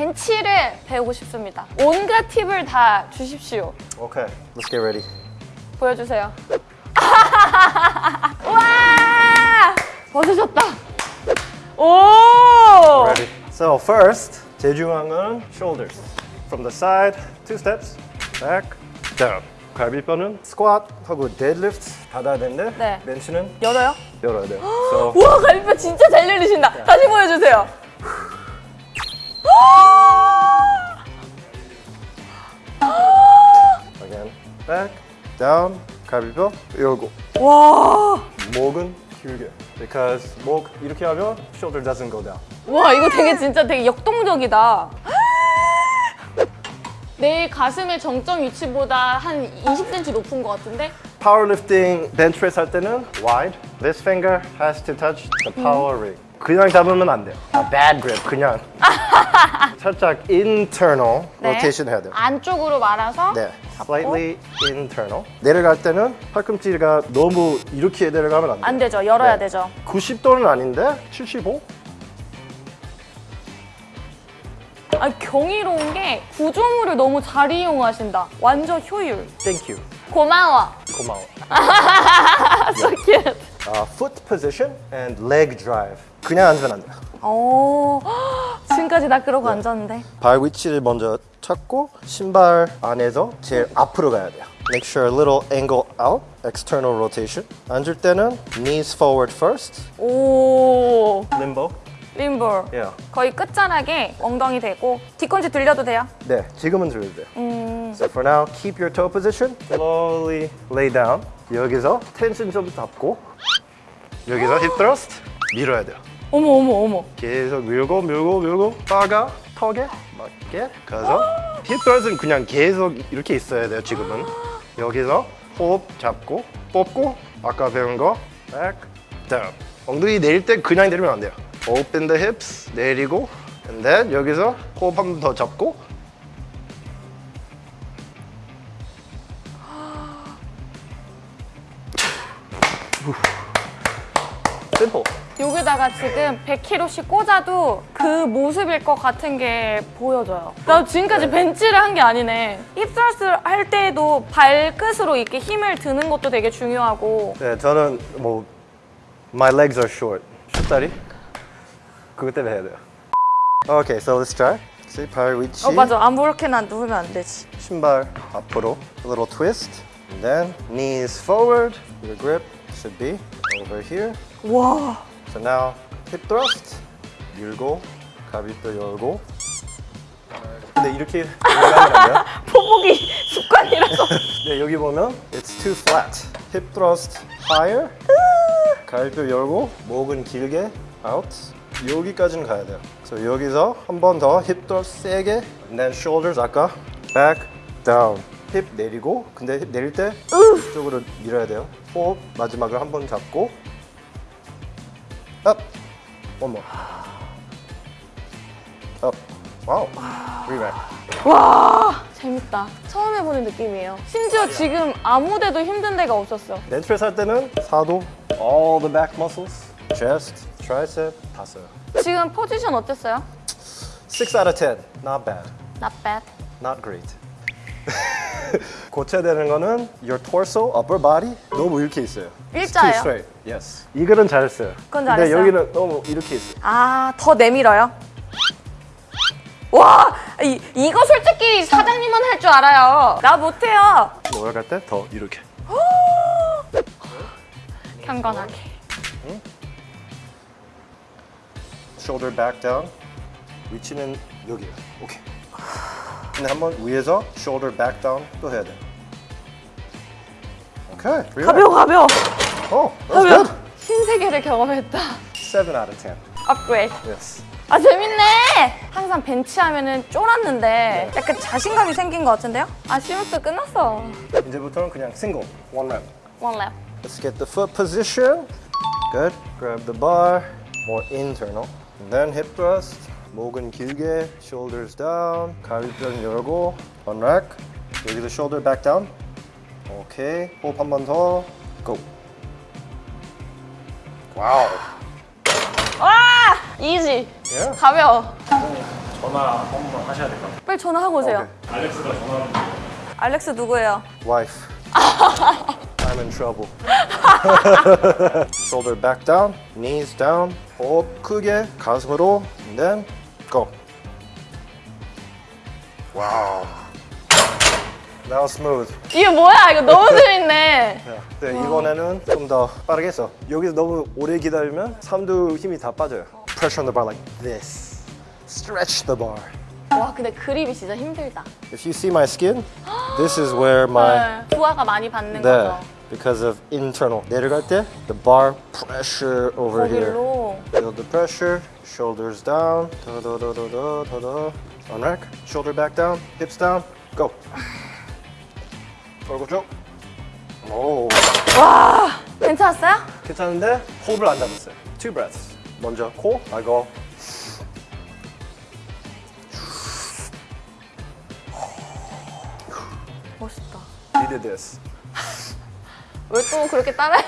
벤치를 배우고 싶습니다. 온갖 팁을 다 주십시오. Okay, let's get ready. 보여주세요. 와! 벗으셨다. 오! Ready. So first, 건 shoulders. From the side, two steps, back, down. 갈비뼈는 squat 하고 deadlift 닫아야 되는데 네. 벤치는 열어요? 열어야 돼요. So 우와 갈비뼈 진짜 잘 열리신다. 다시 보여주세요. Back, down, 갈비뼈 열고 와, 목은 길게. Because 목 이렇게 하면 shoulder doesn't go down. 와 이거 되게 진짜 되게 역동적이다. 내 가슴의 정점 위치보다 한 20cm 높은 것 같은데? Powerlifting bench press 할 때는 wide. This finger has to touch the power ring. 그냥 잡으면 안 돼요. A bad grip. 그냥. 살짝 internal 네. rotation 해야 돼요. 안쪽으로 말아서 네. Slightly internal. 내려갈 때는 팔꿈치가 너무 이렇게 내려가면 안 돼요. 안 되죠. 열어야 네. 되죠. 90도는 아닌데 75? 아 경이로운 게 구조물을 너무 잘 이용하신다. 완전 효율. Thank you. 고마워. 고마워. so cute. Uh, foot position and leg drive. 그냥 앉으면 안 돼요. 오, 지금까지 나 그러고 앉았는데. 발 위치를 먼저 찾고 신발 안에서 제일 앞으로 가야 돼요. Make sure a little angle out, external rotation. 앉을 때는 knees forward first, 오, limbo. 림볼. Yeah. 거의 끝자락에 엉덩이 대고 뒤꿈치 들려도 돼요? 네, 지금은 들려도 돼요. 음, So for now, keep your toe position. Slowly lay down. 여기서 텐션 좀 잡고 여기서 hip thrust 밀어야 돼요. 어머 어머 어머. 계속 밀고 밀고 밀고 빠가 턱에 맞게 가서 힙 thrust는 그냥 계속 이렇게 있어야 돼요 지금은. 여기서 호흡 잡고 뽑고 아까 배운 거 back down. 엉덩이 내릴 때 그냥 내리면 안 돼요. open the hips 내리고 and then 여기서 호흡 한 번 더 잡고 simple 여기다가 지금 100kg씩 꽂아도 그 모습일 것 같은 게 보여져요. 나 지금까지 벤치를 한 게 아니네. 힙스러스 할 때에도 발끝으로 이렇게 힘을 드는 것도 되게 중요하고 네, 저는 뭐 my legs are short. 슛다리? 그것 때문에 해야 돼요. Okay, so let's try. See, 발 위치. 어 맞아 아무렇게나 누우면 안 되지. 신발 앞으로. A little twist. And then knees forward. Your grip should be over here. 와 So now hip thrust. 밀고 가비뼈 열고. 근데 이렇게 올라가면 안 돼요? 포복이 습관이라서 네, 여기 보면 it's too flat. hip thrust higher. 가비뼈 열고 목은 길게 out. 여기까지는 가야 돼요. So 여기서 한 번더 hip thrust 세게. And then shoulders 아까 back down. 힙 내리고 근데 힙 내릴 때 이쪽으로 밀어야 돼요. 호흡 마지막으로 한번 잡고. One more. up. Wow. Rerack. 와 재밌다. 처음 해보는 느낌이에요. 심지어 지금 아무 데도 힘든 데가 없었어. 벤치프레스 할 때는 사도 all the back muscles, chest, tricep 다 써요. 지금 포지션 어땠어요? 6 out of 10, not bad, Not bad. not great. 고쳐야 되는 거는 your torso, upper body 너무 이렇게 있어요. 일자예요? straight. Yes. 이거는 잘했어요. 그건 근데 잘했어요. 여기는 너무 이렇게 있어요. 아, 더 내밀어요? 와, 이, 이거 솔직히 사장님은 할 줄 알아요. 나 못해요. 올라갈 때 더 이렇게. 경건하게. shoulder back down. 위치는 여기요. 오케이. 근데 한번 위에서 shoulder back down 또 해야 돼. 오케이. relax. 가벼워, 가벼워. Oh, that's 가벼워. good. 신세계를 경험했다. 7 out of 10. 업그레이드. Yes. 아, 재밌네. 항상 벤치 하면은 쫄았는데 약간 자신감이 생긴 것 같은데요? 아, 시험도 끝났어. 이제부터는 그냥 single, one rep. One lap. Let's get the foot position. Good. Grab the bar, more internal. And then hip thrust. 목은 길게, shoulders down. 가위뼈 열고, one rack. 여기서 shoulder back down. 오케이. 호흡 한 번 더. Go. Wow. 와! Easy. Yeah. 가벼워. 전화 한번 하셔야 될 것 같아요. 빨리 전화하고 오세요. 오케이. 알렉스가 전화하면 알렉스 누구예요? Wife. I'm in trouble. Shoulder back down, knees down. 호흡 크게 가슴으로. And then go. Wow. Now smooth. 이게 뭐야? 이거 너무 재밌네. 네, 이번에는 좀 더 빠르게 했어. 여기서 너무 오래 기다리면 삼두 힘이 다 빠져요. Pressure on the bar like this. Stretch the bar. 와, 근데 그립이 진짜 힘들다. If you see my skin, this is where my 네, 부하가 많이 받는 네, 거죠. because of internal. 내려갈 때 the bar pressure over here. 거길로. Feel the pressure. Shoulders down. 더더더더더더. On rack. Shoulder back down. Hips down. Go. 얼굴 쭉. 오. 괜찮았어요? 괜찮은데 호흡을 안 잡았어요. Two breaths. 먼저 코, 아이고. 멋있다. You did this. 왜 또 그렇게 따라해요?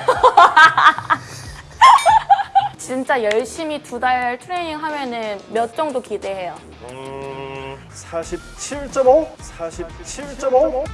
진짜 열심히 두 달 트레이닝 하면은 몇 정도 기대해요? 음, 47.5? 47.5?